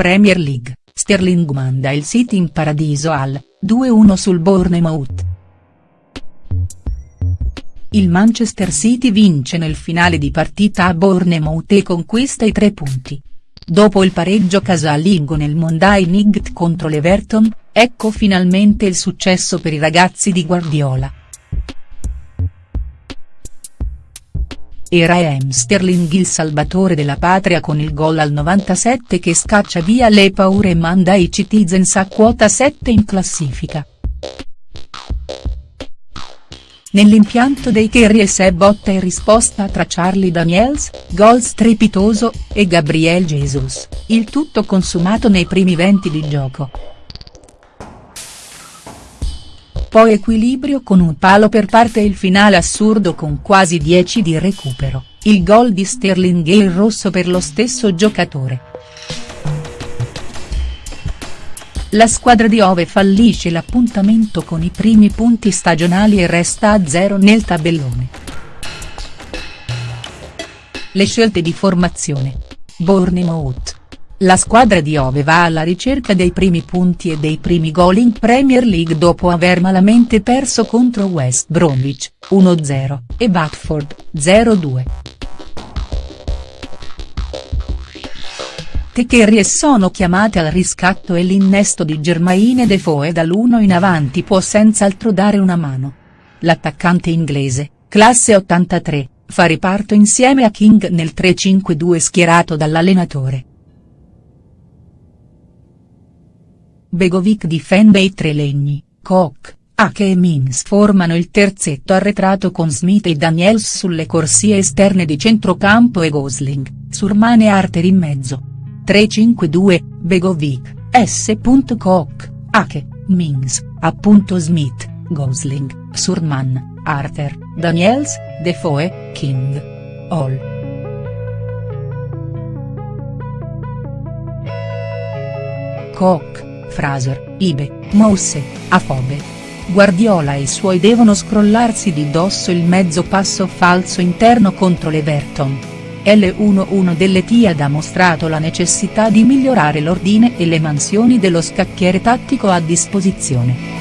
Premier League, Sterling manda il City in paradiso al 2-1 sul Bournemouth. Il Manchester City vince nel finale di partita a Bournemouth e conquista i tre punti. Dopo il pareggio casalingo nel Monday Night contro l'Everton, ecco finalmente il successo per i ragazzi di Guardiola. Era Raheem Sterling il salvatore della patria con il gol al 97 che scaccia via le paure e manda i Citizens a quota 7 in classifica. Nell'impianto dei Kerries è botta e risposta tra Charlie Daniels, gol strepitoso, e Gabriel Jesus, il tutto consumato nei primi venti di gioco. Poi equilibrio con un palo per parte il finale assurdo con quasi 10 di recupero, il gol di Sterling e il rosso per lo stesso giocatore. La squadra di Ove fallisce l'appuntamento con i primi punti stagionali e resta a zero nel tabellone. Le scelte di formazione. Bournemouth. La squadra di Ove va alla ricerca dei primi punti e dei primi gol in Premier League dopo aver malamente perso contro West Bromwich, 1-0, e Watford, 0-2. Techerie sono chiamate al riscatto e l'innesto di Germaine Defoe dall'1 in avanti può senz'altro dare una mano. L'attaccante inglese, classe 83, fa riparto insieme a King nel 3-5-2 schierato dall'allenatore. Begovic difende i tre legni, Koch, Ake e Mins formano il terzetto arretrato con Smith e Daniels sulle corsie esterne di centrocampo e Gosling, Surman e Arter in mezzo. 3-5-2, Begovic, S. Koch, Ake, Mins, appunto Smith, Gosling, Surman, Arthur, Daniels, Defoe, King. All. Koch, Fraser, Ibe, Mousse, Afobe. Guardiola e i suoi devono scrollarsi di dosso il mezzo passo falso interno contro l'Everton. L11 dell'Etihad ha mostrato la necessità di migliorare l'ordine e le mansioni dello scacchiere tattico a disposizione.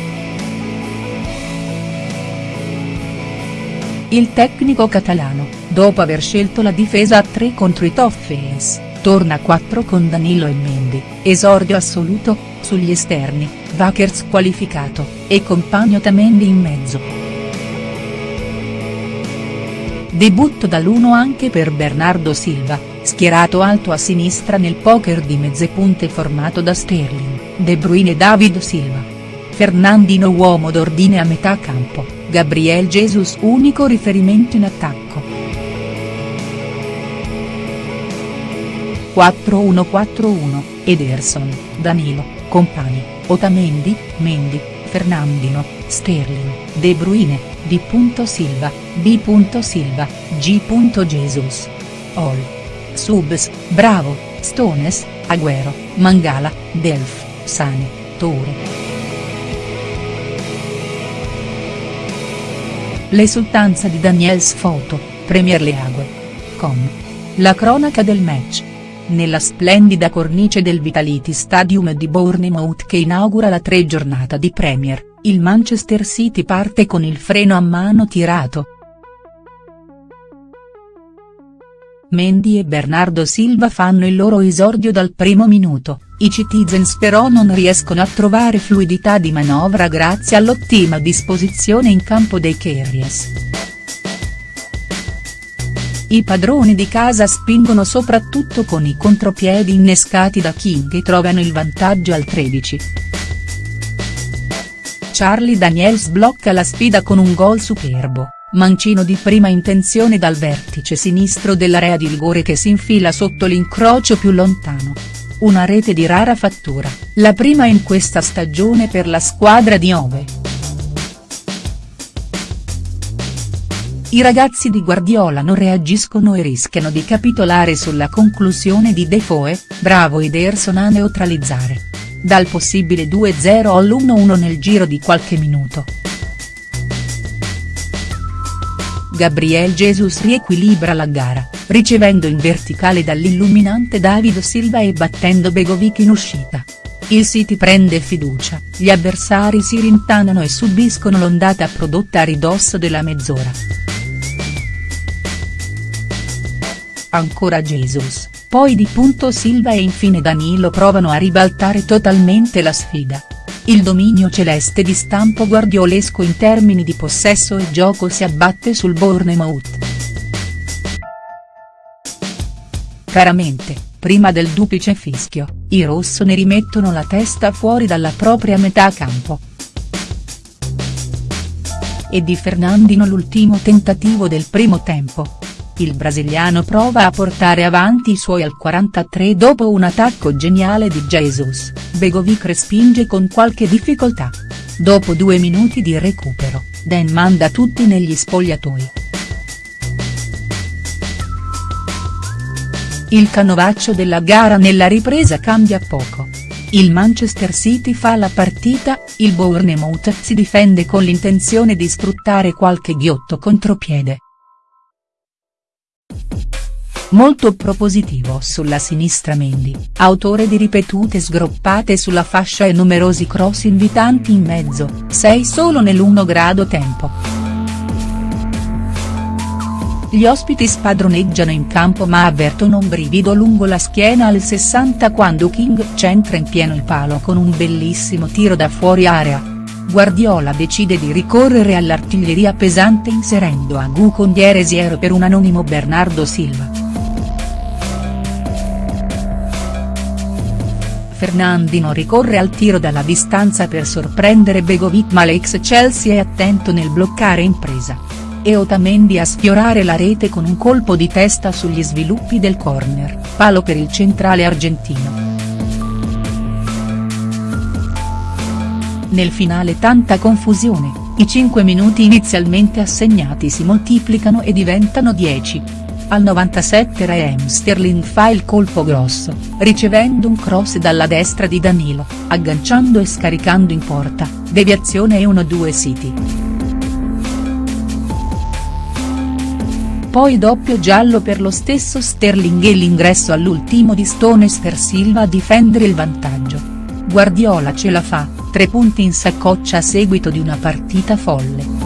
Il tecnico catalano, dopo aver scelto la difesa a 3 contro i Toffees, torna a 4 con Danilo e Mendy, esordio assoluto, sugli esterni, Vakers qualificato, e compagno Tamendi in mezzo. Debutto dall'1 anche per Bernardo Silva, schierato alto a sinistra nel poker di mezze punte formato da Sterling, De Bruyne e David Silva. Fernandino uomo d'ordine a metà campo, Gabriel Jesus unico riferimento in attacco. 4-1-4-1, Ederson, Danilo, compagni, Otamendi, Mendy, Fernandino, Sterling, De Bruyne, D. Silva, B. Silva, G. Jesus. All. Subs, Bravo, Stones, Agüero, Mangala, Delf, Sane, Toure. L'esultanza di Daniels Foto, Premier League. Com. La cronaca del match. Nella splendida cornice del Vitality Stadium di Bournemouth che inaugura la tre giornata di Premier, il Manchester City parte con il freno a mano tirato. Mendy e Bernardo Silva fanno il loro esordio dal primo minuto, i Citizens però non riescono a trovare fluidità di manovra grazie all'ottima disposizione in campo dei Kerries. I padroni di casa spingono soprattutto con i contropiedi innescati da King e trovano il vantaggio al 13. Charlie Daniels blocca la sfida con un gol superbo, mancino di prima intenzione dal vertice sinistro dell'area di rigore che si infila sotto l'incrocio più lontano. Una rete di rara fattura, la prima in questa stagione per la squadra di Ove. I ragazzi di Guardiola non reagiscono e rischiano di capitolare sulla conclusione di Defoe, bravo Ederson a neutralizzare dal possibile 2-0 all'1-1 nel giro di qualche minuto. Gabriel Jesus riequilibra la gara, ricevendo in verticale dall'illuminante Davido Silva e battendo Begovic in uscita. Il City prende fiducia, gli avversari si rintanano e subiscono l'ondata prodotta a ridosso della mezz'ora. Ancora Jesus, poi di punto Silva e infine Danilo provano a ribaltare totalmente la sfida. Il dominio celeste di stampo guardiolesco in termini di possesso e gioco si abbatte sul Bournemouth. Caramente, prima del duplice fischio, i rossoneri mettono la testa fuori dalla propria metà campo. E di Fernandino l'ultimo tentativo del primo tempo, il brasiliano prova a portare avanti i suoi al 43 dopo un attacco geniale di Jesus, Begovic respinge con qualche difficoltà. Dopo due minuti di recupero, Dan manda tutti negli spogliatoi. Il canovaccio della gara nella ripresa cambia poco. Il Manchester City fa la partita, il Bournemouth si difende con l'intenzione di sfruttare qualche ghiotto contropiede. Molto propositivo sulla sinistra Mendy, autore di ripetute sgroppate sulla fascia e numerosi cross invitanti in mezzo, 6 solo nell'1 grado tempo. Gli ospiti spadroneggiano in campo ma avvertono un brivido lungo la schiena al 60 quando King centra in pieno il palo con un bellissimo tiro da fuori area. Guardiola decide di ricorrere all'artiglieria pesante inserendo a Gu con Dieresiero per un anonimo Bernardo Silva. Fernandino ricorre al tiro dalla distanza per sorprendere Begovic ma l'ex Chelsea è attento nel bloccare impresa. E Otamendi a sfiorare la rete con un colpo di testa sugli sviluppi del corner, palo per il centrale argentino. Nel finale tanta confusione, i 5 minuti inizialmente assegnati si moltiplicano e diventano 10. Al 97 Raheem Sterling fa il colpo grosso, ricevendo un cross dalla destra di Danilo, agganciando e scaricando in porta, deviazione e 1-2 City. Poi doppio giallo per lo stesso Sterling e l'ingresso all'ultimo di Stones per Silva a difendere il vantaggio. Guardiola ce la fa, tre punti in saccoccia a seguito di una partita folle.